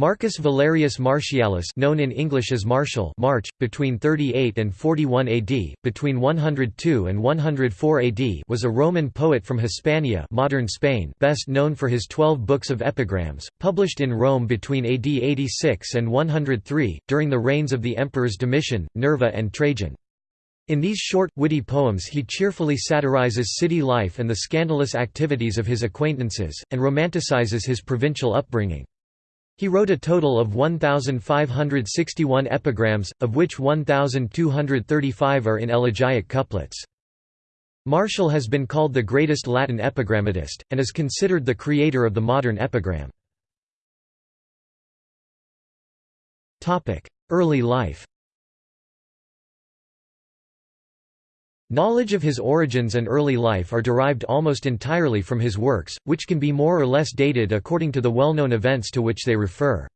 Marcus Valerius Martialis known in English as Martial March, between 38 and 41 AD, between 102 and 104 AD was a Roman poet from Hispania modern Spain best known for his twelve books of epigrams, published in Rome between AD 86 and 103, during the reigns of the emperors Domitian, Nerva and Trajan. In these short, witty poems he cheerfully satirizes city life and the scandalous activities of his acquaintances, and romanticizes his provincial upbringing. He wrote a total of 1,561 epigrams, of which 1,235 are in elegiac couplets. Martial has been called the greatest Latin epigrammatist, and is considered the creator of the modern epigram. Early life Knowledge of his origins and early life are derived almost entirely from his works, which can be more or less dated according to the well-known events to which they refer.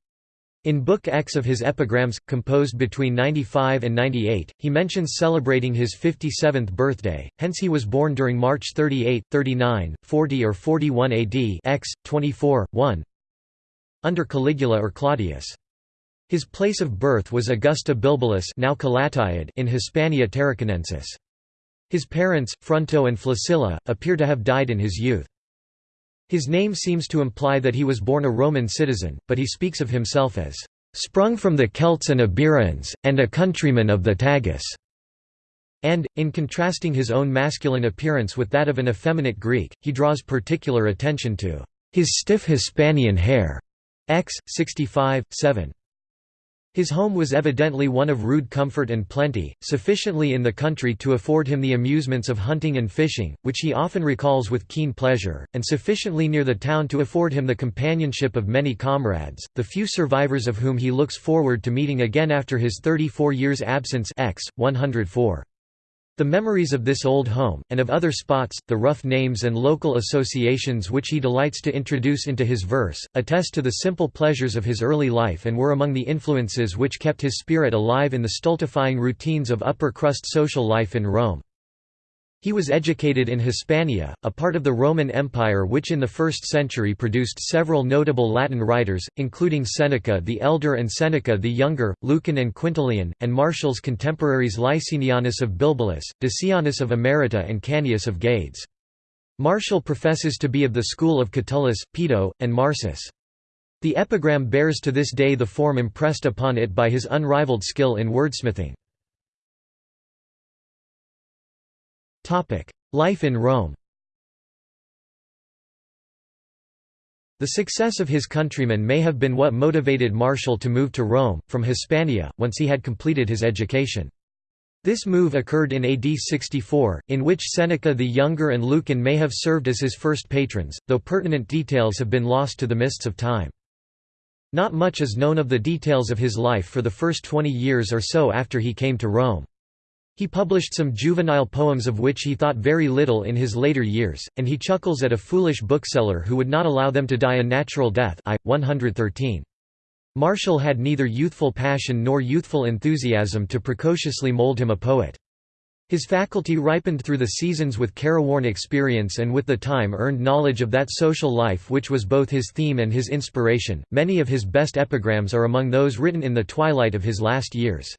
In Book X of his epigrams, composed between 95 and 98, he mentions celebrating his 57th birthday, hence he was born during March 38, 39, 40 or 41 AD X, 24, 1 under Caligula or Claudius. His place of birth was Augusta Bilbilis now in Hispania Tarraconensis. His parents, Fronto and Flaccilla, appear to have died in his youth. His name seems to imply that he was born a Roman citizen, but he speaks of himself as, "...sprung from the Celts and Iberians, and a countryman of the Tagus." And, in contrasting his own masculine appearance with that of an effeminate Greek, he draws particular attention to his stiff Hispanian hair. X. 65, 7. His home was evidently one of rude comfort and plenty, sufficiently in the country to afford him the amusements of hunting and fishing, which he often recalls with keen pleasure, and sufficiently near the town to afford him the companionship of many comrades, the few survivors of whom he looks forward to meeting again after his 34 years' absence X, 104. The memories of this old home, and of other spots, the rough names and local associations which he delights to introduce into his verse, attest to the simple pleasures of his early life and were among the influences which kept his spirit alive in the stultifying routines of upper-crust social life in Rome. He was educated in Hispania, a part of the Roman Empire which in the 1st century produced several notable Latin writers, including Seneca the Elder and Seneca the Younger, Lucan and Quintilian, and Martial's contemporaries Licinianus of Bilbilis, Decianus of Emerita and Canius of Gades. Martial professes to be of the school of Catullus, Pedo, and Marsus. The epigram bears to this day the form impressed upon it by his unrivaled skill in wordsmithing. Life in Rome The success of his countrymen may have been what motivated Martial to move to Rome, from Hispania, once he had completed his education. This move occurred in AD 64, in which Seneca the Younger and Lucan may have served as his first patrons, though pertinent details have been lost to the mists of time. Not much is known of the details of his life for the first twenty years or so after he came to Rome. He published some juvenile poems of which he thought very little in his later years, and he chuckles at a foolish bookseller who would not allow them to die a natural death I, 113. Martial had neither youthful passion nor youthful enthusiasm to precociously mold him a poet. His faculty ripened through the seasons with careworn experience and with the time earned knowledge of that social life which was both his theme and his inspiration. Many of his best epigrams are among those written in the twilight of his last years.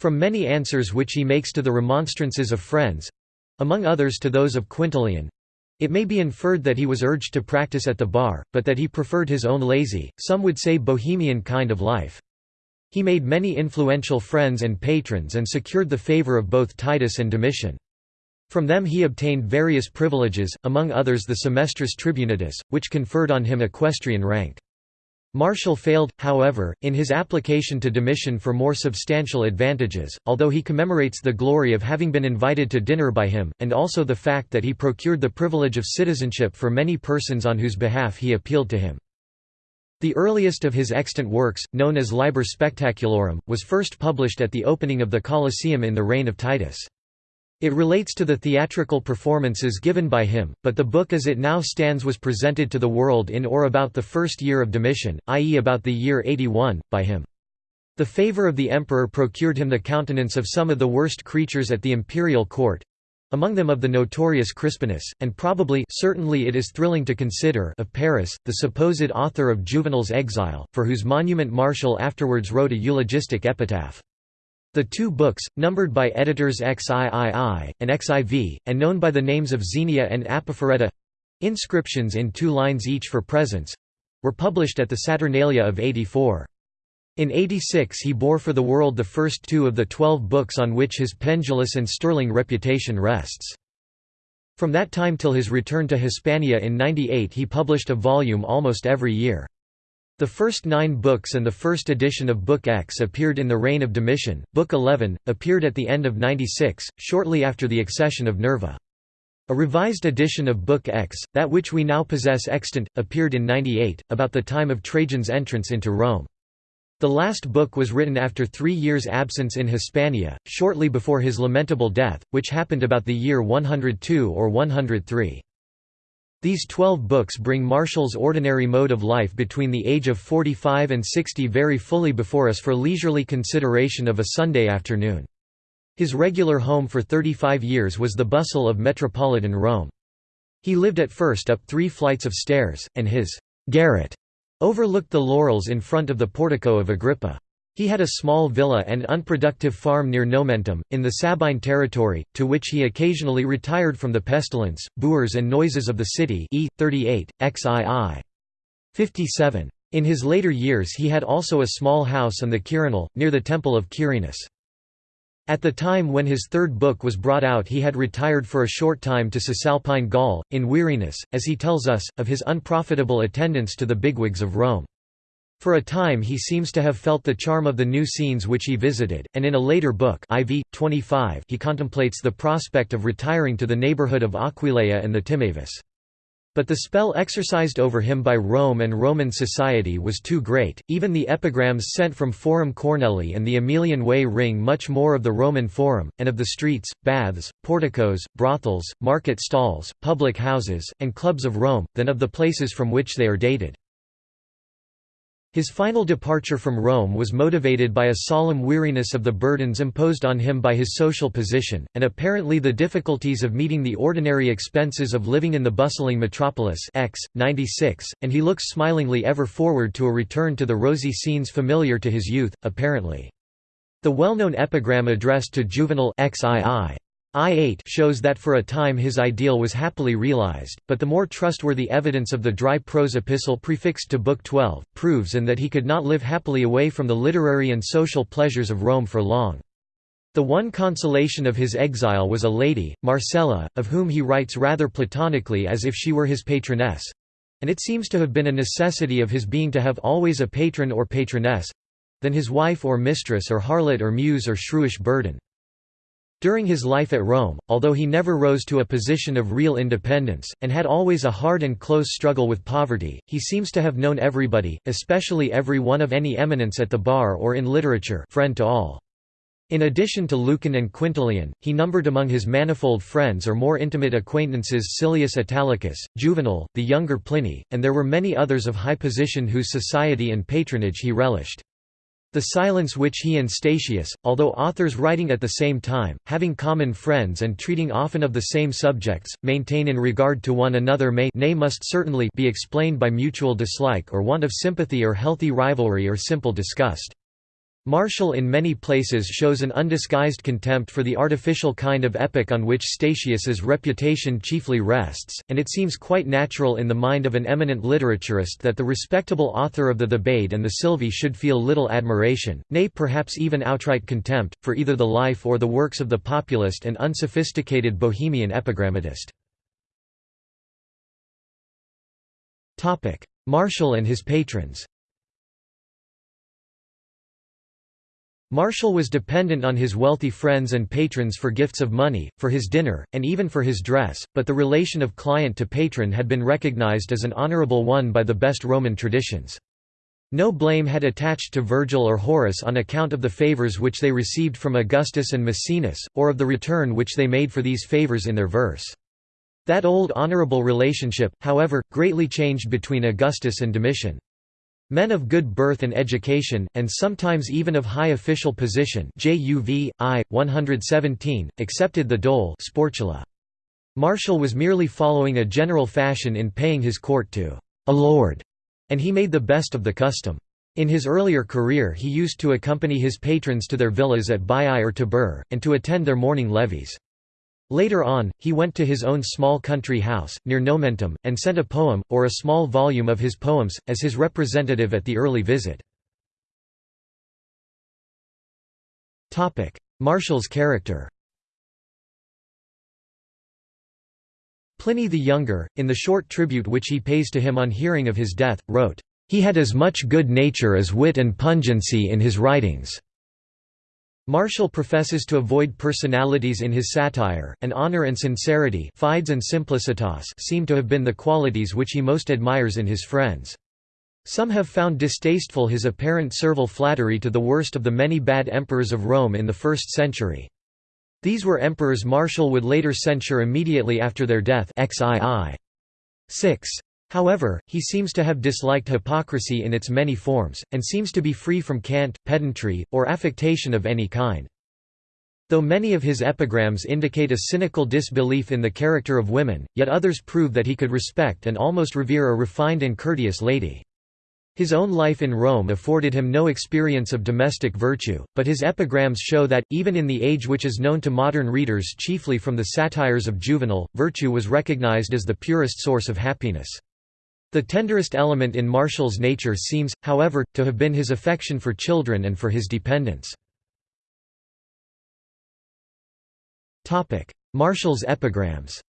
From many answers which he makes to the remonstrances of friends—among others to those of Quintilian—it may be inferred that he was urged to practice at the bar, but that he preferred his own lazy, some would say bohemian kind of life. He made many influential friends and patrons and secured the favour of both Titus and Domitian. From them he obtained various privileges, among others the semestris tribunatus, which conferred on him equestrian rank. Martial failed, however, in his application to Domitian for more substantial advantages, although he commemorates the glory of having been invited to dinner by him, and also the fact that he procured the privilege of citizenship for many persons on whose behalf he appealed to him. The earliest of his extant works, known as Liber Spectaculorum, was first published at the opening of the Colosseum in the reign of Titus. It relates to the theatrical performances given by him, but the book as it now stands was presented to the world in or about the first year of Domitian, i.e. about the year 81, by him. The favour of the emperor procured him the countenance of some of the worst creatures at the imperial court, among them of the notorious Crispinus, and probably certainly it is thrilling to consider of Paris, the supposed author of Juvenal's exile, for whose monument Martial afterwards wrote a eulogistic epitaph. The two books, numbered by editors XIII, and XIV, and known by the names of Xenia and Apophoreta—inscriptions in two lines each for presents—were published at the Saturnalia of 84. In 86 he bore for the world the first two of the twelve books on which his pendulous and sterling reputation rests. From that time till his return to Hispania in 98 he published a volume almost every year. The first nine books and the first edition of Book X appeared in the reign of Domitian, Book 11, appeared at the end of 96, shortly after the accession of Nerva. A revised edition of Book X, that which we now possess extant, appeared in 98, about the time of Trajan's entrance into Rome. The last book was written after three years' absence in Hispania, shortly before his lamentable death, which happened about the year 102 or 103. These twelve books bring Martial's ordinary mode of life between the age of 45 and 60 very fully before us for leisurely consideration of a Sunday afternoon. His regular home for 35 years was the bustle of metropolitan Rome. He lived at first up three flights of stairs, and his garret overlooked the laurels in front of the portico of Agrippa. He had a small villa and unproductive farm near Nomentum, in the Sabine territory, to which he occasionally retired from the pestilence, boors and noises of the city e. 38, xii. 57. In his later years he had also a small house on the Quirinal, near the temple of Quirinus. At the time when his third book was brought out he had retired for a short time to Cisalpine Gaul, in weariness, as he tells us, of his unprofitable attendance to the bigwigs of Rome. For a time he seems to have felt the charm of the new scenes which he visited, and in a later book IV, 25 he contemplates the prospect of retiring to the neighbourhood of Aquileia and the Timavus. But the spell exercised over him by Rome and Roman society was too great, even the epigrams sent from Forum Cornelii and the Aemilian Way ring much more of the Roman Forum, and of the streets, baths, porticos, brothels, market stalls, public houses, and clubs of Rome, than of the places from which they are dated. His final departure from Rome was motivated by a solemn weariness of the burdens imposed on him by his social position, and apparently the difficulties of meeting the ordinary expenses of living in the bustling metropolis X, 96, and he looks smilingly ever forward to a return to the rosy scenes familiar to his youth, apparently. The well-known epigram addressed to Juvenal XII I-8 shows that for a time his ideal was happily realized, but the more trustworthy evidence of the dry prose epistle prefixed to Book 12, proves and that he could not live happily away from the literary and social pleasures of Rome for long. The one consolation of his exile was a lady, Marcella, of whom he writes rather platonically as if she were his patroness—and it seems to have been a necessity of his being to have always a patron or patroness—than his wife or mistress or harlot or muse or shrewish burden. During his life at Rome, although he never rose to a position of real independence, and had always a hard and close struggle with poverty, he seems to have known everybody, especially every one of any eminence at the bar or in literature friend to all. In addition to Lucan and Quintilian, he numbered among his manifold friends or more intimate acquaintances Silius Italicus, Juvenal, the younger Pliny, and there were many others of high position whose society and patronage he relished. The silence which he and Statius, although authors writing at the same time, having common friends and treating often of the same subjects, maintain in regard to one another may nay must certainly be explained by mutual dislike or want of sympathy or healthy rivalry or simple disgust. Martial in many places shows an undisguised contempt for the artificial kind of epic on which Statius's reputation chiefly rests, and it seems quite natural in the mind of an eminent literaturist that the respectable author of the Thebaid and the Silvae should feel little admiration, nay perhaps even outright contempt, for either the life or the works of the populist and unsophisticated Bohemian epigrammatist. Martial and his patrons Martial was dependent on his wealthy friends and patrons for gifts of money, for his dinner, and even for his dress, but the relation of client to patron had been recognized as an honorable one by the best Roman traditions. No blame had attached to Virgil or Horace on account of the favours which they received from Augustus and Maecenas, or of the return which they made for these favours in their verse. That old honourable relationship, however, greatly changed between Augustus and Domitian. Men of good birth and education, and sometimes even of high official position JUV, I, 117, accepted the dole sportula. Martial was merely following a general fashion in paying his court to a lord, and he made the best of the custom. In his earlier career he used to accompany his patrons to their villas at Baiae or Tibur, and to attend their morning levees. Later on, he went to his own small country house, near Nomentum, and sent a poem, or a small volume of his poems, as his representative at the early visit. Martial's character Pliny the Younger, in the short tribute which he pays to him on hearing of his death, wrote, "...he had as much good nature as wit and pungency in his writings." Martial professes to avoid personalities in his satire, and honor and sincerity fides and simplicitas seem to have been the qualities which he most admires in his friends. Some have found distasteful his apparent servile flattery to the worst of the many bad emperors of Rome in the first century. These were emperors Martial would later censure immediately after their death XII. 6. However, he seems to have disliked hypocrisy in its many forms, and seems to be free from cant, pedantry, or affectation of any kind. Though many of his epigrams indicate a cynical disbelief in the character of women, yet others prove that he could respect and almost revere a refined and courteous lady. His own life in Rome afforded him no experience of domestic virtue, but his epigrams show that, even in the age which is known to modern readers chiefly from the satires of Juvenal, virtue was recognized as the purest source of happiness. The tenderest element in Martial's nature seems, however, to have been his affection for children and for his dependents. Martial's epigrams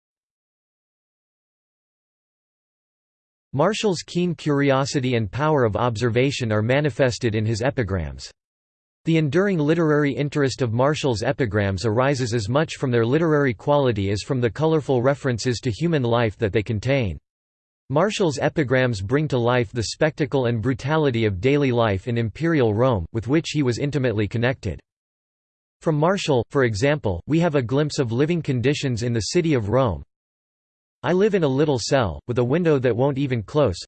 Martial's keen curiosity and power of observation are manifested in his epigrams. The enduring literary interest of Martial's epigrams arises as much from their literary quality as from the colorful references to human life that they contain. Martial's epigrams bring to life the spectacle and brutality of daily life in imperial Rome, with which he was intimately connected. From Martial, for example, we have a glimpse of living conditions in the city of Rome. I live in a little cell, with a window that won't even close,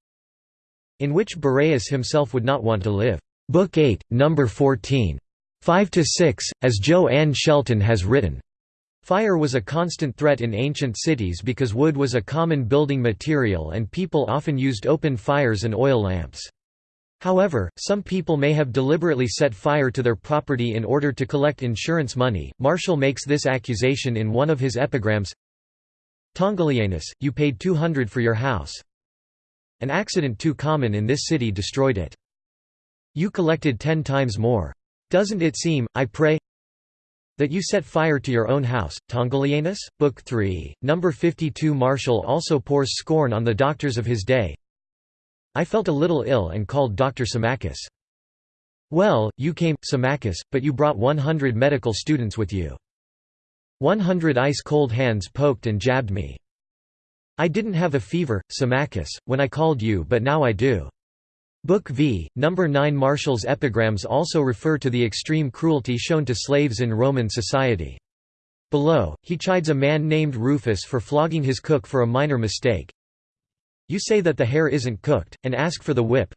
in which Boreas himself would not want to live. Book 8, Number 14. 5–6, as Jo Ann Shelton has written. Fire was a constant threat in ancient cities because wood was a common building material and people often used open fires and oil lamps. However, some people may have deliberately set fire to their property in order to collect insurance money. Martial makes this accusation in one of his epigrams Tongilianus, you paid 200 for your house. An accident too common in this city destroyed it. You collected ten times more. Doesn't it seem, I pray, that you set fire to your own house, Tongilianus? Book 3, number 52 Martial also pours scorn on the doctors of his day. I felt a little ill and called Dr. Symmachus. Well, you came, Symmachus, but you brought 100 medical students with you. 100 ice-cold hands poked and jabbed me. I didn't have a fever, Symmachus, when I called you but now I do. Book v. Number 9 Martial's epigrams also refer to the extreme cruelty shown to slaves in Roman society. Below, he chides a man named Rufus for flogging his cook for a minor mistake. You say that the hare isn't cooked, and ask for the whip.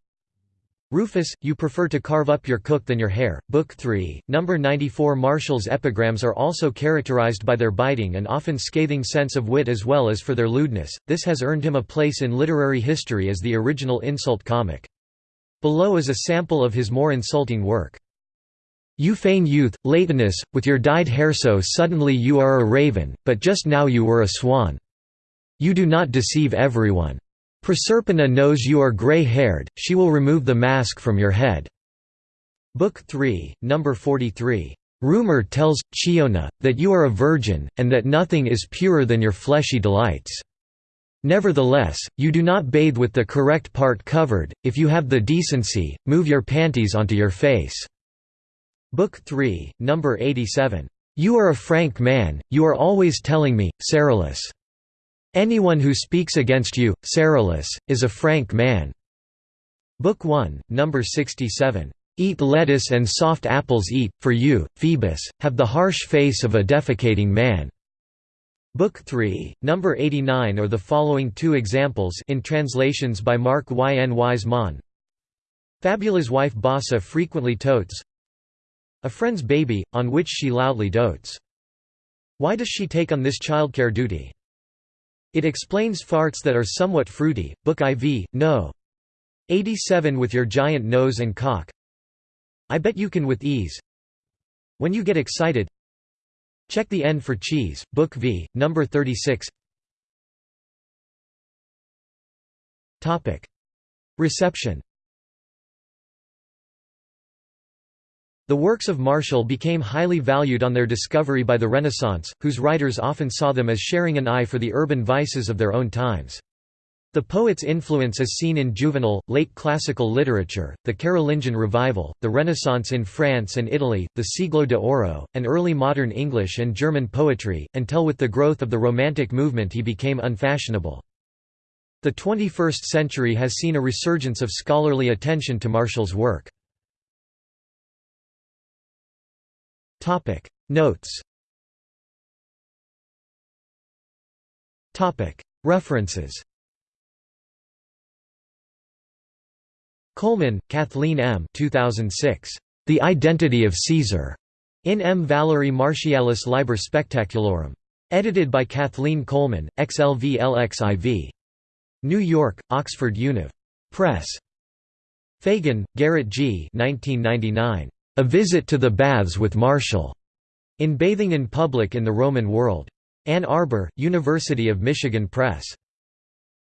Rufus, you prefer to carve up your cook than your hare. Book 3, number 94 Martial's epigrams are also characterized by their biting and often scathing sense of wit as well as for their lewdness, this has earned him a place in literary history as the original insult comic. Below is a sample of his more insulting work. You feign youth, Laetinus, with your dyed hair so suddenly you are a raven, but just now you were a swan. You do not deceive everyone. Proserpina knows you are grey-haired, she will remove the mask from your head." Book 3, number 43. Rumor tells, Chione, that you are a virgin, and that nothing is purer than your fleshy delights. Nevertheless, you do not bathe with the correct part covered, if you have the decency, move your panties onto your face." Book 3, number 87. You are a frank man, you are always telling me, Cerylus. Anyone who speaks against you, Cerylus, is a frank man." Book 1, number 67. Eat lettuce and soft apples eat, for you, Phoebus, have the harsh face of a defecating man. Book 3, number 89 or the following two examples in translations by Mark Y. N. Wise Fabula's wife Bassa frequently totes a friend's baby, on which she loudly dotes. Why does she take on this childcare duty? It explains farts that are somewhat fruity. Book IV, No. 87 with your giant nose and cock. I bet you can with ease. When you get excited, check the N for cheese. Book V, number 36. Topic: Reception. The works of Martial became highly valued on their discovery by the Renaissance, whose writers often saw them as sharing an eye for the urban vices of their own times. The poet's influence is seen in Juvenal, late classical literature, the Carolingian revival, the Renaissance in France and Italy, the Siglo de Oro, and early modern English and German poetry, until with the growth of the Romantic movement he became unfashionable. The 21st century has seen a resurgence of scholarly attention to Martial's work. Notes References Coleman, Kathleen M. 2006. The Identity of Caesar. In M. Valerii Martialis Liber Spectaculorum. Edited by Kathleen Coleman, XLV-LXIV. New York, Oxford Univ. Press. Fagan, Garrett G. 1999. A Visit to the Baths with Martial, in Bathing in Public in the Roman World. Ann Arbor, University of Michigan Press.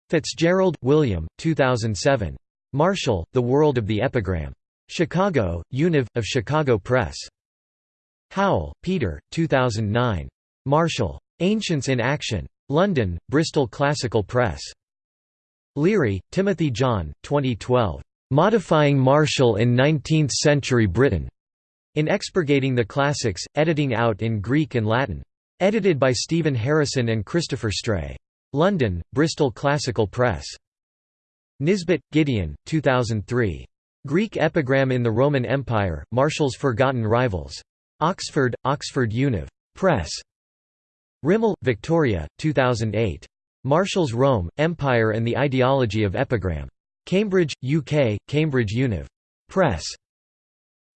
Fitzgerald, William, 2007. Martial, The World of the Epigram. Chicago, Univ. of Chicago Press. Howell, Peter, 2009. Martial. Ancients in Action. London, Bristol Classical Press. Leary, Timothy John, 2012. Modifying Martial in Nineteenth-Century Britain. In Expurgating the Classics, editing out in Greek and Latin. Edited by Stephen Harrison and Christopher Stray. London, Bristol Classical Press. Nisbet, Gideon, 2003. Greek Epigram in the Roman Empire, Martial's Forgotten Rivals. Oxford, Oxford Univ. Press. Rimell, Victoria, 2008. Martial's Rome, Empire and the Ideology of Epigram. Cambridge, UK, Cambridge Univ. Press.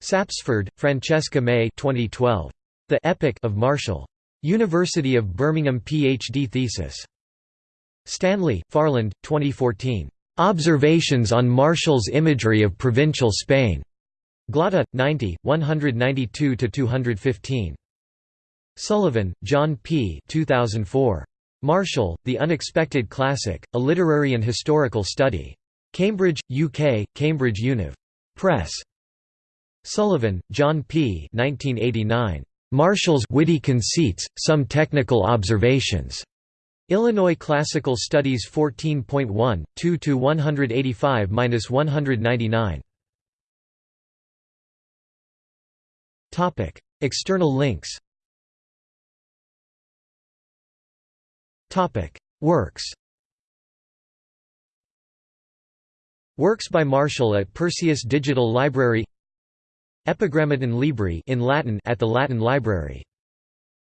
Sapsford, Francesca May 2012. The Epic of Martial. University of Birmingham PhD thesis. Stanley, Farland, 2014. Observations on Martial's Imagery of Provincial Spain. Glotta, 90, 192–215. Sullivan, John P. 2004. Martial, The Unexpected Classic, A Literary and Historical Study. Cambridge, UK, Cambridge Univ. Press. Sullivan, John P. 1989. Martial's Witty Conceits, Some Technical Observations. Illinois Classical Studies 14.1, 2–185–199. External links Works Works by Martial at Perseus Digital Library Epigrammaton Libri in Latin at the Latin Library.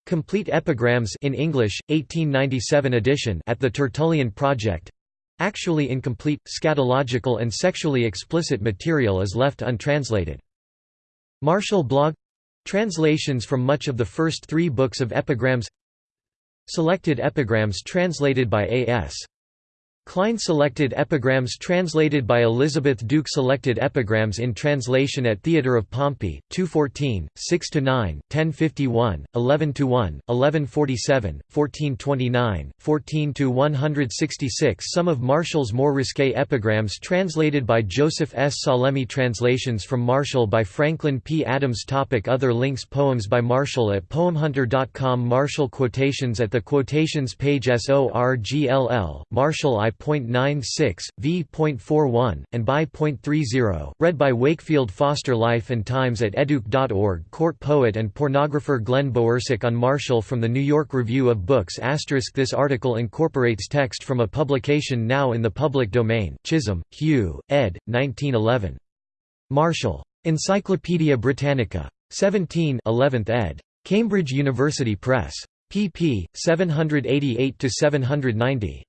Complete Epigrams in English, 1897 edition at the Tertullian Project. Actually incomplete, scatological and sexually explicit material is left untranslated. Martial blog Translations from much of the first three books of epigrams Selected epigrams translated by A.S. Klein selected epigrams translated by Elizabeth Duke Selected epigrams in translation at Theatre of Pompey, 214, 6–9, 1051, 11–1, 1147, 1429, 14–166 Some of Martial's more risque epigrams translated by Joseph S. Salemi Translations from Martial by Franklin P. Adams Topic Other links Poems by Martial at poemhunter.com Martial quotations at the quotations page SORGLL, Martial I v.96, v.41, and by.30, read by Wakefield Foster Life and Times at educ.org Court poet and pornographer Glen Bowersock on Martial from the New York Review of Books This article incorporates text from a publication now in the public domain Chisholm, Hugh, ed. 1911. Martial. Encyclopædia Britannica. 17 11th ed. Cambridge University Press. pp. 788–790.